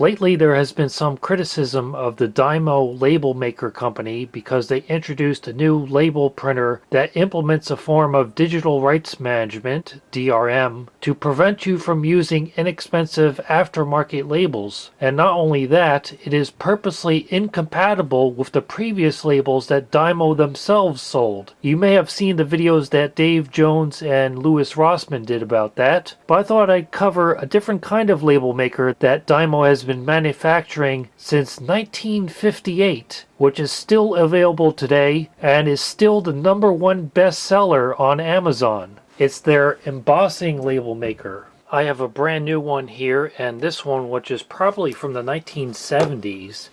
Lately, there has been some criticism of the Dymo label maker company because they introduced a new label printer that implements a form of digital rights management, DRM, to prevent you from using inexpensive aftermarket labels. And not only that, it is purposely incompatible with the previous labels that Dymo themselves sold. You may have seen the videos that Dave Jones and Louis Rossman did about that, but I thought I'd cover a different kind of label maker that Dymo has been manufacturing since 1958, which is still available today and is still the number one bestseller on Amazon. It's their embossing label maker. I have a brand new one here and this one which is probably from the 1970s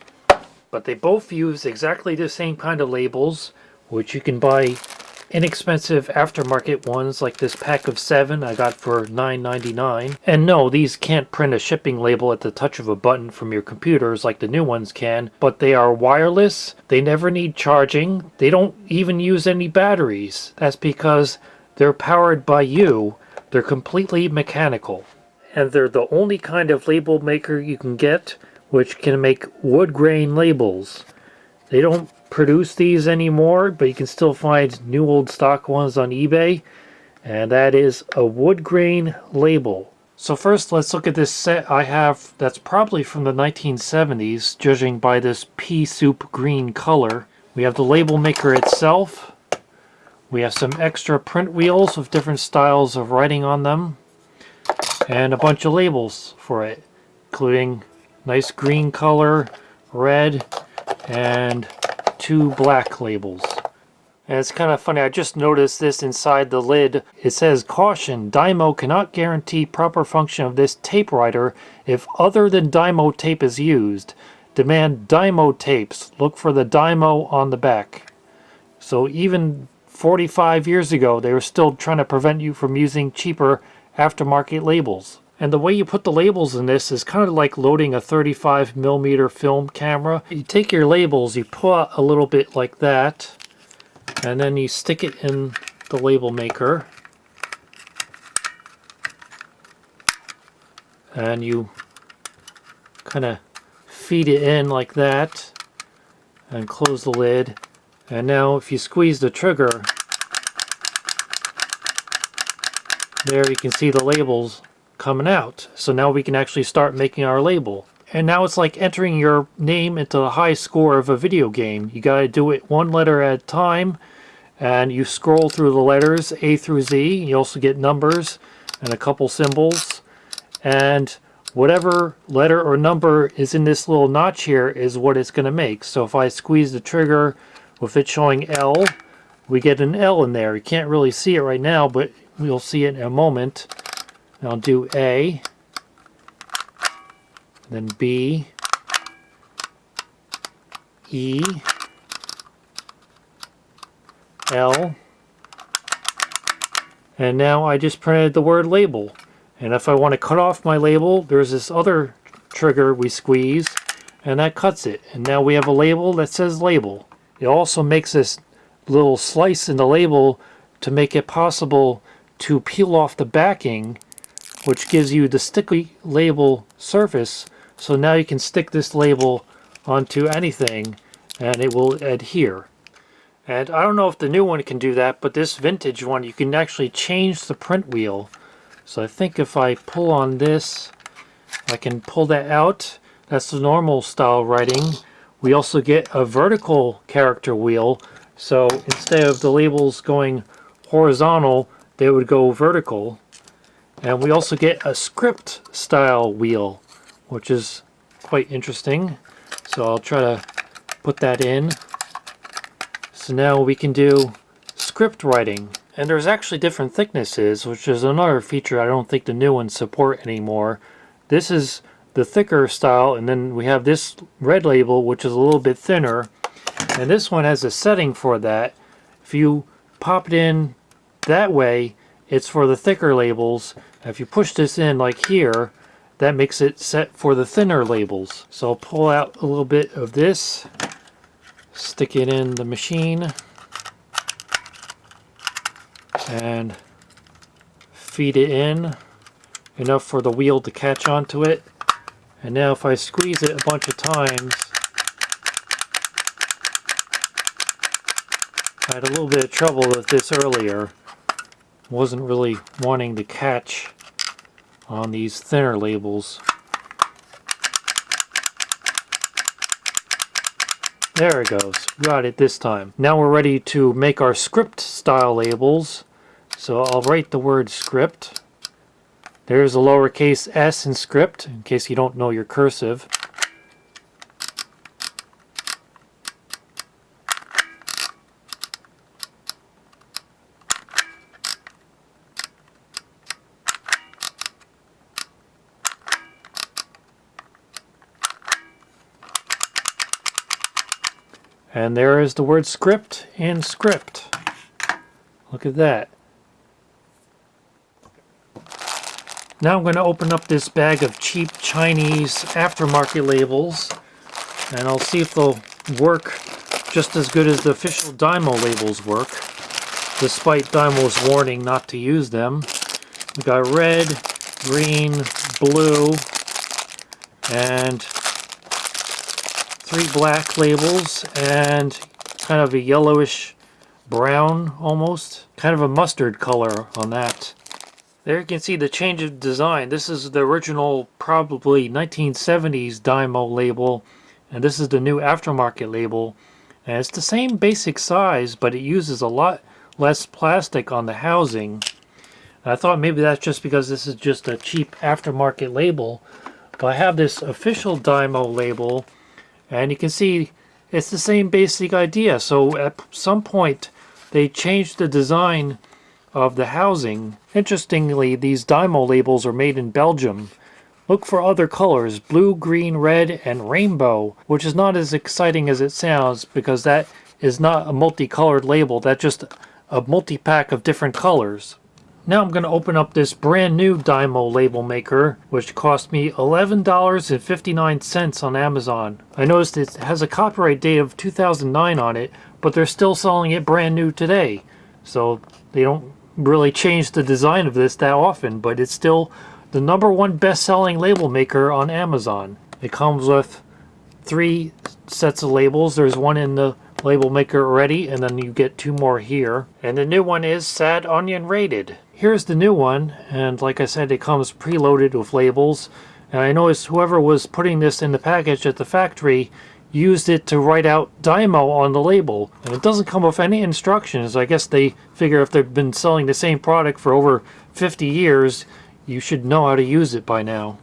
but they both use exactly the same kind of labels which you can buy inexpensive aftermarket ones like this pack of seven I got for $9.99. And no, these can't print a shipping label at the touch of a button from your computers like the new ones can, but they are wireless, they never need charging, they don't even use any batteries. That's because they're powered by you, they're completely mechanical. And they're the only kind of label maker you can get which can make wood grain labels. They don't produce these anymore, but you can still find new old stock ones on eBay. And that is a wood grain label. So first let's look at this set I have that's probably from the 1970s, judging by this pea soup green color. We have the label maker itself. We have some extra print wheels with different styles of writing on them. And a bunch of labels for it, including nice green color, red, and two black labels. And it's kind of funny, I just noticed this inside the lid. It says, Caution, Dymo cannot guarantee proper function of this tape writer if other than Dymo tape is used. Demand Dymo tapes. Look for the Dymo on the back. So even 45 years ago, they were still trying to prevent you from using cheaper aftermarket labels. And the way you put the labels in this is kind of like loading a 35 millimeter film camera. You take your labels, you pull out a little bit like that, and then you stick it in the label maker. And you kind of feed it in like that and close the lid. And now if you squeeze the trigger, there you can see the labels coming out. So now we can actually start making our label. And now it's like entering your name into the high score of a video game. You gotta do it one letter at a time and you scroll through the letters A through Z. You also get numbers and a couple symbols. And whatever letter or number is in this little notch here is what it's going to make. So if I squeeze the trigger with it showing L, we get an L in there. You can't really see it right now, but we'll see it in a moment. I'll do A, then B, E, L, and now I just printed the word label. And if I want to cut off my label, there's this other trigger we squeeze, and that cuts it. And now we have a label that says label. It also makes this little slice in the label to make it possible to peel off the backing which gives you the sticky label surface. So now you can stick this label onto anything and it will adhere. And I don't know if the new one can do that but this vintage one you can actually change the print wheel. So I think if I pull on this I can pull that out. That's the normal style writing. We also get a vertical character wheel. So instead of the labels going horizontal they would go vertical and we also get a script style wheel, which is quite interesting. So I'll try to put that in. So now we can do script writing. And there's actually different thicknesses, which is another feature I don't think the new ones support anymore. This is the thicker style, and then we have this red label, which is a little bit thinner. And this one has a setting for that. If you pop it in that way, it's for the thicker labels. If you push this in like here, that makes it set for the thinner labels. So I'll pull out a little bit of this, stick it in the machine, and feed it in enough for the wheel to catch onto it. And now if I squeeze it a bunch of times, I had a little bit of trouble with this earlier. Wasn't really wanting to catch on these thinner labels. There it goes. Got it this time. Now we're ready to make our script style labels. So I'll write the word script. There's a lowercase s in script, in case you don't know your cursive. And there is the word script in script. Look at that. Now I'm going to open up this bag of cheap Chinese aftermarket labels and I'll see if they'll work just as good as the official Dymo labels work despite Dymo's warning not to use them. We got red, green, blue, and three black labels and kind of a yellowish brown almost. Kind of a mustard color on that. There you can see the change of design. This is the original probably 1970s Dymo label and this is the new aftermarket label. And it's the same basic size but it uses a lot less plastic on the housing. And I thought maybe that's just because this is just a cheap aftermarket label. But I have this official Dymo label and you can see it's the same basic idea. So at some point they changed the design of the housing. Interestingly, these Dymo labels are made in Belgium. Look for other colors, blue, green, red, and rainbow, which is not as exciting as it sounds because that is not a multicolored label, that's just a multi-pack of different colors. Now I'm going to open up this brand new Dymo label maker, which cost me $11.59 on Amazon. I noticed it has a copyright date of 2009 on it, but they're still selling it brand new today. So they don't really change the design of this that often, but it's still the number one best-selling label maker on Amazon. It comes with three sets of labels. There's one in the label maker already, and then you get two more here. And the new one is Sad Onion Rated. Here's the new one, and like I said, it comes preloaded with labels. And I noticed whoever was putting this in the package at the factory used it to write out Dymo on the label. And it doesn't come with any instructions. I guess they figure if they've been selling the same product for over 50 years, you should know how to use it by now.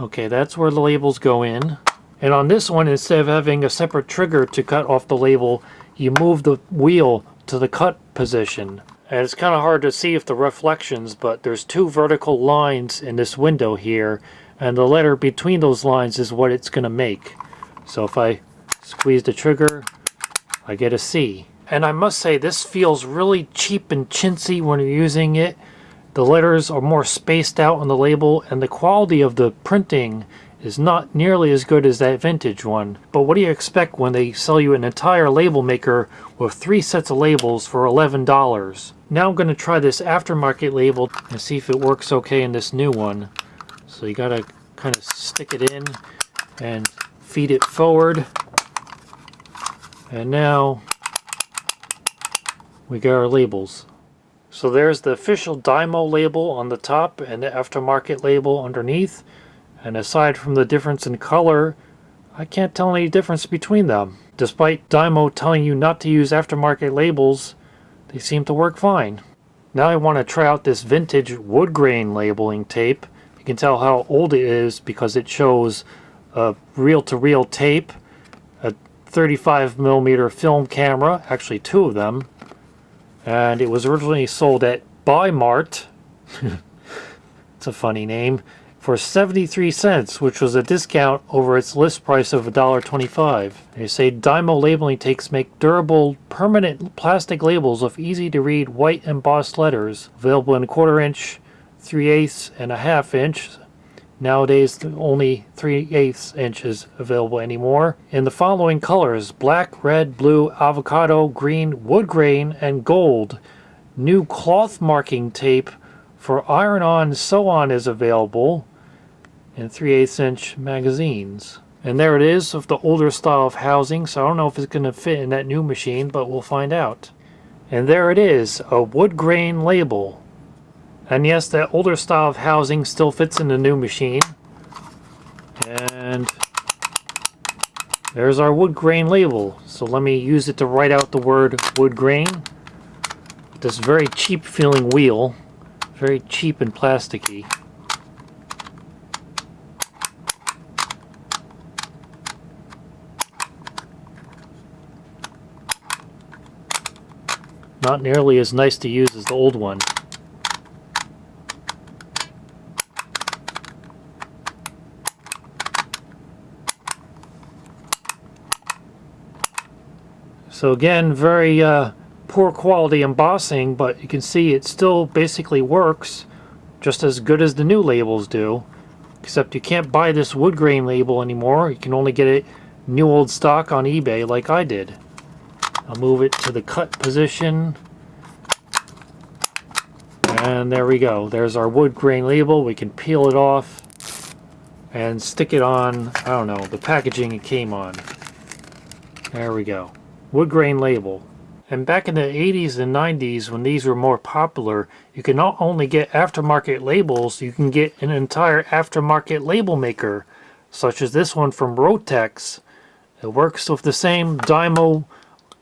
Okay, that's where the labels go in. And on this one, instead of having a separate trigger to cut off the label, you move the wheel to the cut position. And it's kind of hard to see if the reflections, but there's two vertical lines in this window here, and the letter between those lines is what it's going to make. So if I squeeze the trigger, I get a C. And I must say, this feels really cheap and chintzy when you're using it. The letters are more spaced out on the label, and the quality of the printing is not nearly as good as that vintage one. But what do you expect when they sell you an entire label maker with three sets of labels for $11? Now I'm going to try this aftermarket label and see if it works okay in this new one. So you got to kind of stick it in and feed it forward. And now we got our labels. So there's the official Dymo label on the top and the aftermarket label underneath. And aside from the difference in color, I can't tell any difference between them. Despite Dymo telling you not to use aftermarket labels, they seem to work fine. Now I want to try out this vintage wood grain labeling tape. You can tell how old it is because it shows a reel-to-reel -reel tape, a 35 millimeter film camera, actually two of them, and it was originally sold at Bi-Mart. it's a funny name for 73 cents, which was a discount over its list price of $1.25. They say Dymo labeling tapes make durable, permanent plastic labels of easy-to-read white embossed letters, available in quarter inch, 3 eighths, and a half inch. Nowadays, only 3 eighths inches available anymore. In the following colors, black, red, blue, avocado, green, wood grain, and gold. New cloth marking tape for iron-on sew-on is available and 3 8 inch magazines. And there it is of the older style of housing, so I don't know if it's going to fit in that new machine, but we'll find out. And there it is, a wood grain label. And yes, that older style of housing still fits in the new machine. And there's our wood grain label. So let me use it to write out the word wood grain. This very cheap feeling wheel. Very cheap and plasticky. Not nearly as nice to use as the old one. So again, very uh, poor quality embossing, but you can see it still basically works just as good as the new labels do. Except you can't buy this wood grain label anymore. You can only get it new old stock on eBay like I did. I'll move it to the cut position. And there we go. There's our wood grain label. We can peel it off and stick it on, I don't know, the packaging it came on. There we go wood grain label. And back in the 80s and 90s when these were more popular, you can not only get aftermarket labels, you can get an entire aftermarket label maker, such as this one from Rotex. It works with the same Dymo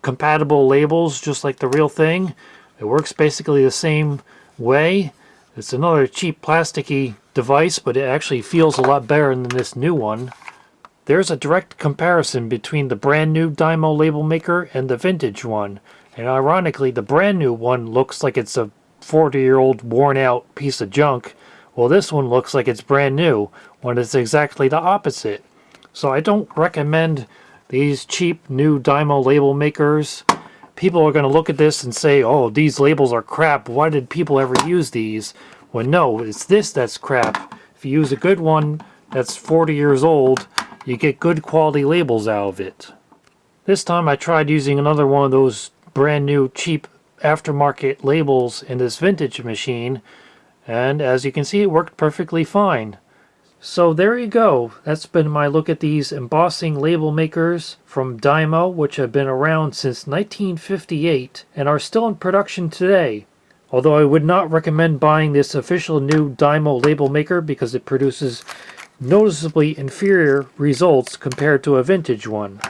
compatible labels, just like the real thing. It works basically the same way. It's another cheap plasticky device, but it actually feels a lot better than this new one. There's a direct comparison between the brand new Dymo label maker and the vintage one. And ironically, the brand new one looks like it's a 40 year old worn out piece of junk. Well, this one looks like it's brand new when it's exactly the opposite. So I don't recommend these cheap new Dymo label makers. People are going to look at this and say, oh, these labels are crap. Why did people ever use these? Well, no, it's this that's crap. If you use a good one that's 40 years old, you get good quality labels out of it. This time I tried using another one of those brand new cheap aftermarket labels in this vintage machine and as you can see it worked perfectly fine. So there you go. That's been my look at these embossing label makers from Dymo which have been around since 1958 and are still in production today. Although I would not recommend buying this official new Dymo label maker because it produces noticeably inferior results compared to a vintage one.